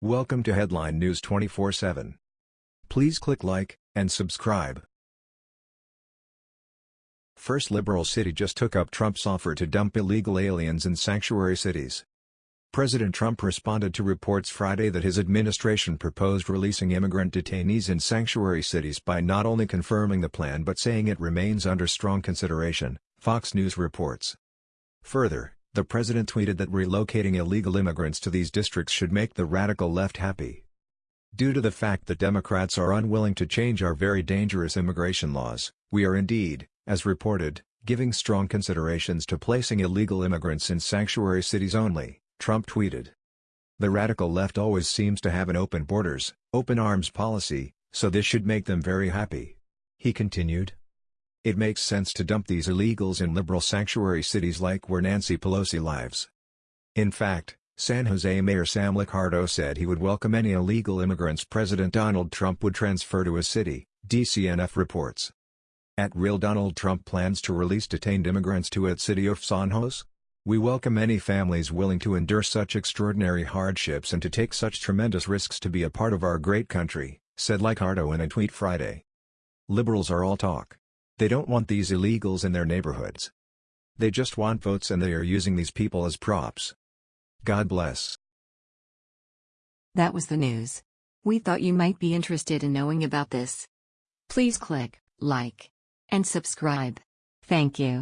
Welcome to Headline News 24/7. Please click like and subscribe. First liberal city just took up Trump's offer to dump illegal aliens in sanctuary cities. President Trump responded to reports Friday that his administration proposed releasing immigrant detainees in sanctuary cities by not only confirming the plan but saying it remains under strong consideration, Fox News reports. Further, the president tweeted that relocating illegal immigrants to these districts should make the radical left happy. Due to the fact that Democrats are unwilling to change our very dangerous immigration laws, we are indeed, as reported, giving strong considerations to placing illegal immigrants in sanctuary cities only, Trump tweeted. The radical left always seems to have an open borders, open arms policy, so this should make them very happy. He continued. It makes sense to dump these illegals in liberal sanctuary cities like where Nancy Pelosi lives. In fact, San Jose Mayor Sam Liccardo said he would welcome any illegal immigrants President Donald Trump would transfer to his city, DCNF reports. At Real Donald Trump plans to release detained immigrants to its city of San Jose? We welcome any families willing to endure such extraordinary hardships and to take such tremendous risks to be a part of our great country, said Liccardo in a tweet Friday. Liberals are all talk. They don't want these illegals in their neighborhoods. They just want votes and they are using these people as props. God bless. That was the news. We thought you might be interested in knowing about this. Please click like and subscribe. Thank you.